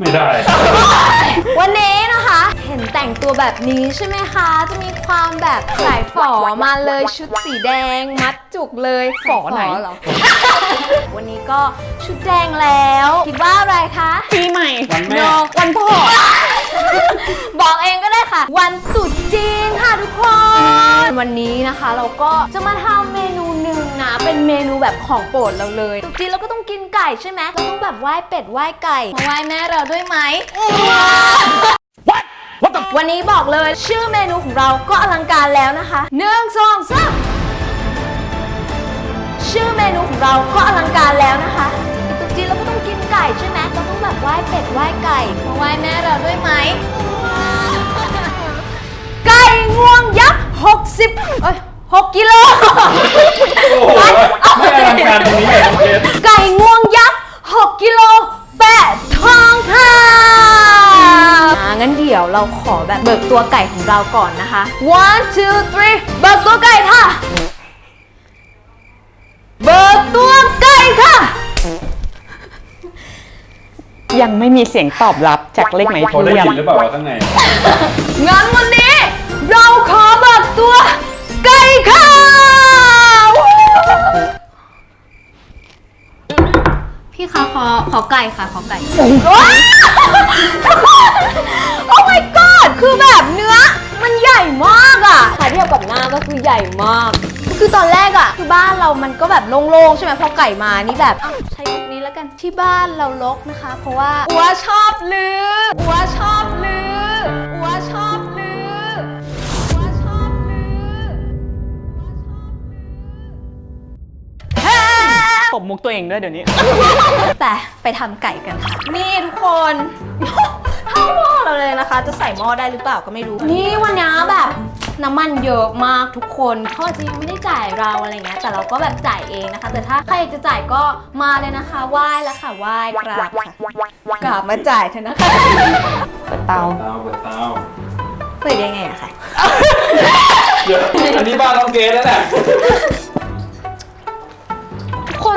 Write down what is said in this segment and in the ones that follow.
ไม่ได้ วันนี้นะคะ เห็นแต่งตัวแบบนี้ใช่ไหมคะ จะมีความแบบสายฝอมาเลยชุดสีแดง มัดจุกเลยฝอไหนเหรอ วันนี้ก็ชุดแดงแล้ว คิดว่าอะไรคะปีใหม่วันแม่โนวันพ่อ บอกเองก็ได้ค่ะ วันตรุษจีนค่ะทุกคน วันนี้นะคะเราก็จะมาทำเมนูหนึ่งนะ เป็นเมนูแบบของโปรดเราเลยตรุษจีนเราก็ต้องกิน ไก่ใช่ไหมเราต้องแบบไหว้เป็ดไหว้ไก่มาไหว้แม่เราด้วยไหมวันนี้บอกเลยชื่อเมนูของเราก็อลังการแล้วนะคะหนึ่งสองสามชื่อเมนูของเราก็อลังการแล้วนะคะตรุษจีนเราก็ต้องกินไก่ใช่ไหมเราต้องแบบไหว้เป็ดไหว้ไก่มาไหว้แม่เราด้วยไหม ไก่งวงยักษ์60เอ้ย6กิโล โอ้โหไม่อลังการตรงนี้เลยน้องเกดไก่งวงยั กษ์6กิโลแปะทองค่ะอ่างั้นเดี๋ยวเราขอแบบเบิกตัวไก่ของเราก่อนนะคะ one two three เบิกตัวไก่ค่ะ เบิกตัวไก่ค่ะ ยังไม่มีเสียงตอบรับจากเลขไหนโทเขารได้ยัยินหรือเปล่าว่าข้างใน งั้นวันนี้เราขอเบิกตัวไก่ค่ะ พี่คะขอขอไก่ค่ะขอไก่ โอ้ my god คือแบบเนื้อ มันใหญ่มากอะถ้าเทียบกับหน้าก็คือใหญ่มาก คือตอนแรกอะคือบ้านเรามันก็แบบโล่งๆใช่ไหมพอไก่มานี่แบบอ้าวใช้ยุคนี้แล้วกันที่บ้านเราลกนะคะ เพราะว่าอัวชอบลืออัวชอบ มุกตัวเองด้วยเดี๋ยวนี้ แต่ไปทำไก่กันค่ะ นี่ทุกคนเท่าหม้อเราเลยนะคะ จะใส่หม้อได้หรือเปล่าก็ไม่รู้ นี่วันนี้แบบน้ำมันเยอะมากทุกคนเขาอาจจะยังไม่ได้จ่ายเราอะไรเงี้ยแต่เราก็แบบจ่ายเองนะคะ แต่ถ้าใครอยากจะจ่ายก็มาเลยนะคะไหว้แล้วค่ะไหว้กราบค่ะกราบมาจ่ายเถอะนะคะเปิดเตาเตาเปิดเตาเปิดยังไงอะคะ เดี๋ยวอันนี้บ้านน้องเกดแล้วแหละ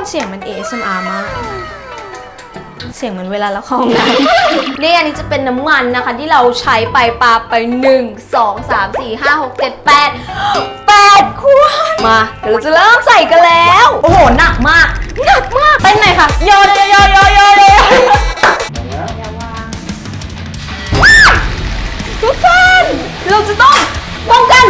ทุกคนเสียงมัน ASMR มาก เสียงเหมือนเวลาเราเข้าห้องน้ำ นี่อันนี้จะเป็นน้ำมันนะคะ ที่เราใช้ไปปาไป 1 2 3 4 5 6 7 8 8ขวดมาเดี๋ยวเราจะเริ่มใส่กันแล้ว โอ้โห หนักมาก หนักมากเป็นไหนคะโยนโยนโยนโยนโยนทุกคนเราจะต้องป้องกัน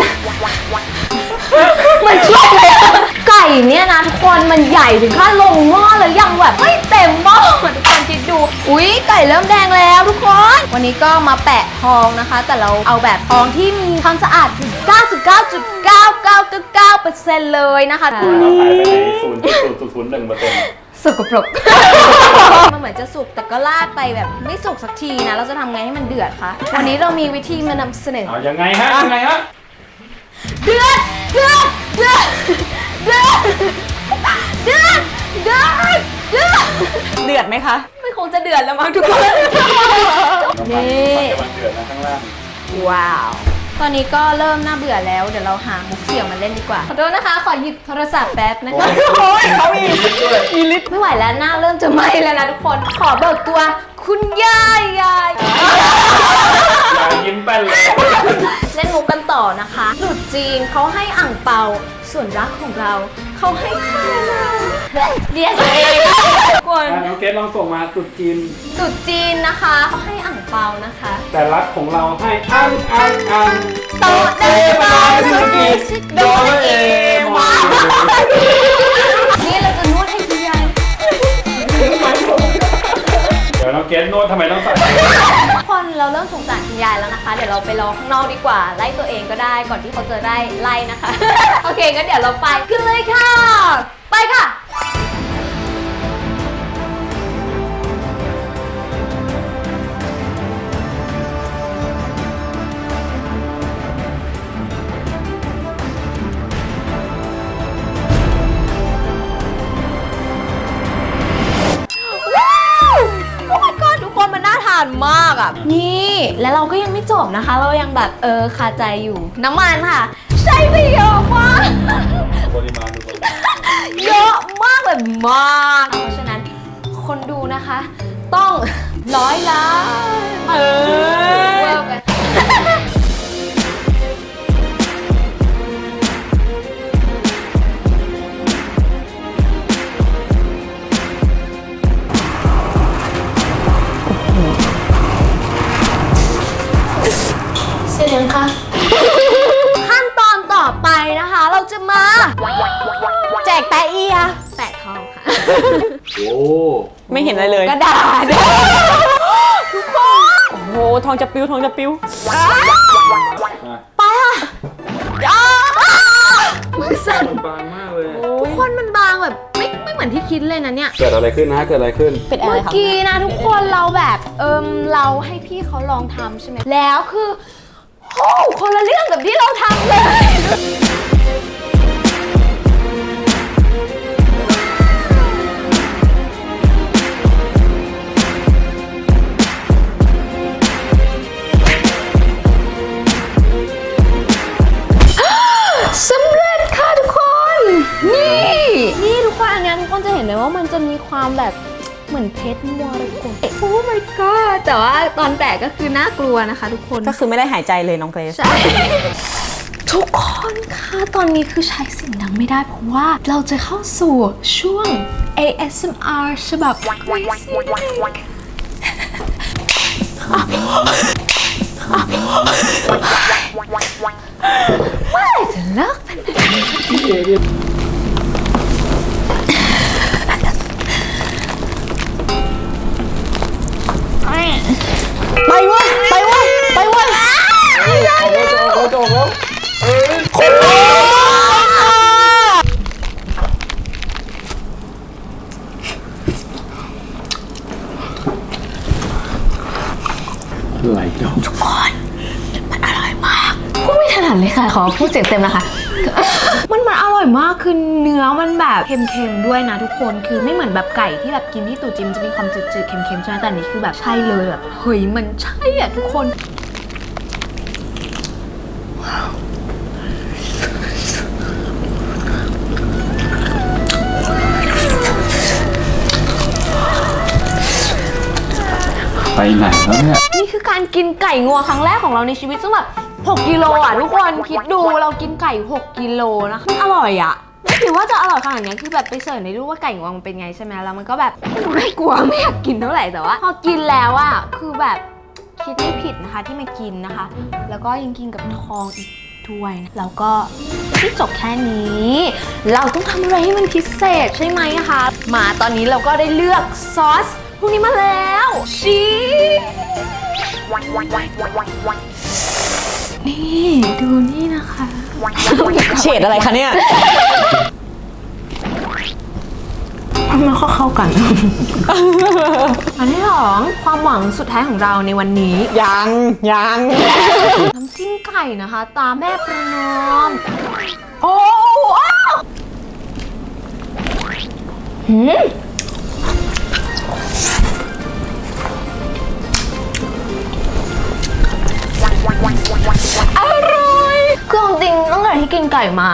ถึงขั้นลงหม้อแล้วยังแบบไม่เต็มหม้อทุกคนคิดดู อุ๊ยไก่เริ่มแดงแล้วทุกคน วันนี้ก็มาแปะทองนะคะ แต่เราเอาแบบทองที่มีความสะอาดถึง 99.9999%เลยนะคะเราขายไปในศูนย์จุดศูนย์ศูนย์ศูนย์หนึ่งเปอร์เซ็นต์สกปรก มันเหมือนจะสุกแต่ก็ลาดไปแบบไม่สุกสักทีนะ เราจะทำไงให้มันเดือดคะ วันนี้เรามีวิธีมานำเสนอ เอายังไงฮะยังไงฮะ เดือด เดือด เดือด เดือด เดือดเดือดเดือดเดือดไหมคะไม่คงจะเดือดแล้วมั้งทุกคนนี่มันเดือดนะข้างล่างว้าว ตอนนี้ก็เริ่มน่าเบื่อแล้ว เดี๋ยวเราหามุกเสี่ยวมาเล่นดีกว่า ขอโทษนะคะ ขอหยิบโทรศัพท์แป๊บนะคะ โอ้ยเขามีมีลิตรไม่ไหวแล้วหน้าเริ่มจะไหม้แล้วนะทุกคน ขอเบิกตัว คุณยายยายอย่ายิ้มแป้นเลย เล่นมุกกันต่อนะคะตรุษจีนเขาให้อ่างเปา ส่วนรักของเรา เขาให้ข้าวเราเรียกเองทุกคนอะน้องเกดลองส่งมาตุดจีน ตรุษจีนนะคะเขาให้อ่างเปานะคะ แต่รักของเราให้อันอันอันโตเดบายสกิโดเอมอนนี่ น้องเกสโน้ตทำไมต้องใส่ทุกคนเราเริ่มสงสารคุณยายแล้วนะคะ เดี๋ยวเราไปรอข้างนอกดีกว่า ไล่ตัวเองก็ได้ก่อนที่เขาจะได้ไล่นะคะ โอเคงั้นเดี๋ยวเราไปขึ้นเลยค่ะ ไปค่ะาทานมากอะ นี่แล้วเราก็ยังไม่จบนะคะ เรายังแบบเออคาใจอยู่ น้ำมันค่ะ ใช้ไปเยอะมาก ปริมาณดูปริมาณเยอะมากแบบมาก เพราะฉะนั้นคนดูนะคะ ต้องร้อยล้าน จะมา แจกแปะเอีย แปะทองค่ะ โอ้ไม่เห็นอะไรเลยกระดาษ ทุกคน โอ้โหทองจะปิ้วทองจะปิ้วมาไปค่ะอ้าวมือสั่นบางมากเลย ทุกคนมันบางแบบไม่ไม่เหมือนที่คิดเลยนะเนี่ย เกิดอะไรขึ้นนะ เกิดอะไรขึ้น เป็นอะไรเมื่อครับกี้นะทุกคนเราแบบเอิมเราให้พี่เขาลองทำใช่ไหมแล้วคือโอ้คนละเรื่องกับที่เราทำเลย ว่ามันจะมีความแบบเหมือนเพชรมรกตโอ้ my god แต่ว่าตอนแตกก็คือน่ากลัวนะคะทุกคน ก็คือไม่ได้หายใจเลยน้องเกรซใช่ ทุกคนคะตอนนี้คือใช้เสียงดังไม่ได้เพราะว่าเราจะเข้าสู่ช่วง ASMR ฉบับ Crazy เมื่อไหร่จะเลิกเป็นไปเวะไปเวะไปเวะเขาจะออกแล้วไหลเจ้ามันอร่อยมากพูดไม่ถนัดเลยค่ะ ขอพูดเสียงเต็มนะคะมันมันอ ร่อยมากคือเนื้อมันแบบเค็มๆด้วยนะทุกคนคือไม่เหมือนแบบไก่ที่แบบกินที่ตู่จิมจะมีความจืดๆเค็มๆใช่ไหมแต่อันนี้คือแบบใช่เลยแบบเฮ้ยมันใช่อะทุกคนไปไหนแล้วเนี่ย นี่คือการกินไก่งวงครั้งแรกของเราในชีวิตซึ่งแบบ 6กิโลอะทุกคนคิดดูเรากินไก่ 6กิโลนะคะมันอร่อยอะไม่คิดว่าจะอร่อยขนาดเนี้ยคือแบบไปเสิร์ชในรูปว่าไก่งวงมันเป็นไงใช่ไหมแล้วมันก็แบบมันดูน่ากลัวไม่อยากกินเท่าไหร่แต่ว่าพอกินแล้วอะคือแบบคิดไม่ผิดนะคะที่มากินนะคะ แล้วก็ยังกินกับทองอีกด้วยนะแล้วก็ไม่ได้จบแค่นี้ เราต้องทำอะไรให้มันพิเศษใช่ไหมคะ มาตอนนี้เราก็ได้เลือกซอสพวกนี้มาแล้วชีส นี่ดูนี่นะคะเฉดอะไรคะเนี่ย มันก็เข้ากัน อันที่สองความหวังสุดท้ายของเราในวันนี้ ยังยังน้ำจิ้มไก่นะคะ ตามแม่ประนอม โอ้อ้าวหืม ที่กินไก่มา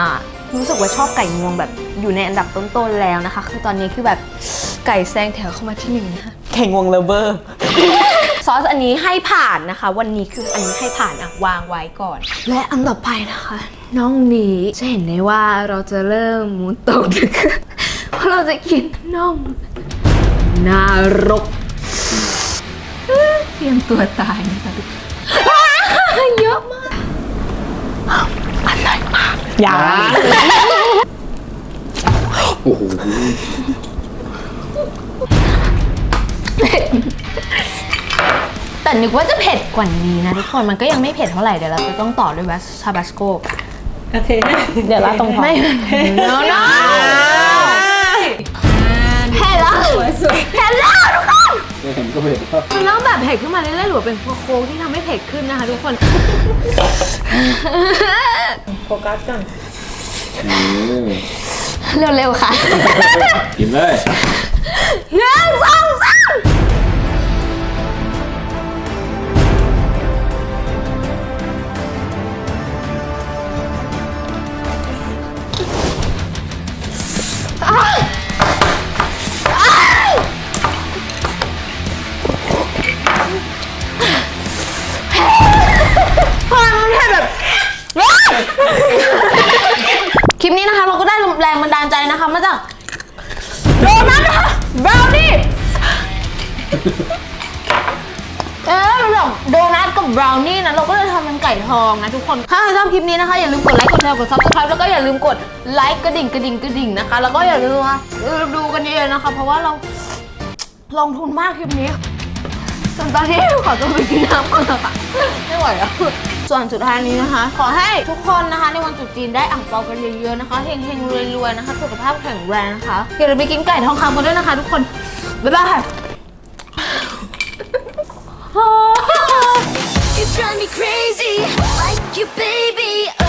รู้สึกว่าชอบไก่งวงแบบอยู่ในอันดับต้นๆแล้วนะคะ คือตอนนี้คือแบบไก่แซงแถวเข้ามาที่หนึ่งนะคะแข่งวงเลเวอร์ ซอสอันนี้ให้ผ่านนะคะ วันนี้คืออันนี้ให้ผ่านอะวางไว้ก่อน และอันต่อไปนะคะ น้องนี้จะเห็นได้ว่าเราจะเริ่มหมุนตกดึกเพราะเราจะกินน่องนารกเตรียมตัวตายนะคะทุกคนว้าวเยอะมากอร่ อยมากยังโอ้โหแต่นึกว่าจะเผ็ดกว่านี้นะทุกคนมันก็ยังไม่เผ็ดเท่าไหร่เดี๋ยวเราจะต้องต่อด้วยวัสทาบาสโกโอเค เดี๋ยวลาตรงท้องไม่ no no เผ็ดแล้วเผ็ดแล้วทุกคน ไม่เห็นก็ไม่เห็นครับมันเริ่มแบบเผ็ดขึ้นมาเรื่อยๆหรือว่าเป็นโค้กที่ทำให้เผ็ดขึ้นนะคะทุกคน โฟกัสก่อนเร็วๆค่ะ กินเลยหนึ่งสองสาม คลิปนี้นะคะเราก็ได้แรงบันดาลใจนะคะ มาจากโดนัทนะคะบราวนี่เออมันแบบโดนัทกับบราวนี่นะเราก็เลยทำเป็นไก่ทองนะทุกคน ถ้าใครชอบคลิปนี้นะคะ อย่าลืมกดไลค์กดแชร์กด subscribe แล้วก็อย่าลืมกดไลค์กระดิ่งกระดิ่งกระดิ่งนะคะ แล้วก็อย่าลืมนะดูกันเยอะๆนะคะ เพราะว่าเราลงทุนมากคลิปนี้ส่วนตอนนี้ขอตัวไปกินน้ำก่อนนะคะไม่ไหวแล้ว ส่วนสุดท้ายนี้นะคะ ขอให้ทุกคนนะคะ ในวันจุดจีนได้อ่างเปากันเยอะๆนะคะเฮงๆรวยๆนะคะ สุขภาพแข็งแรงนะคะอย่าลืมไปกินไก่ทองคำกันด้วยนะคะ ทุกคน บ๊ายบาย You drive me crazy, like you, baby.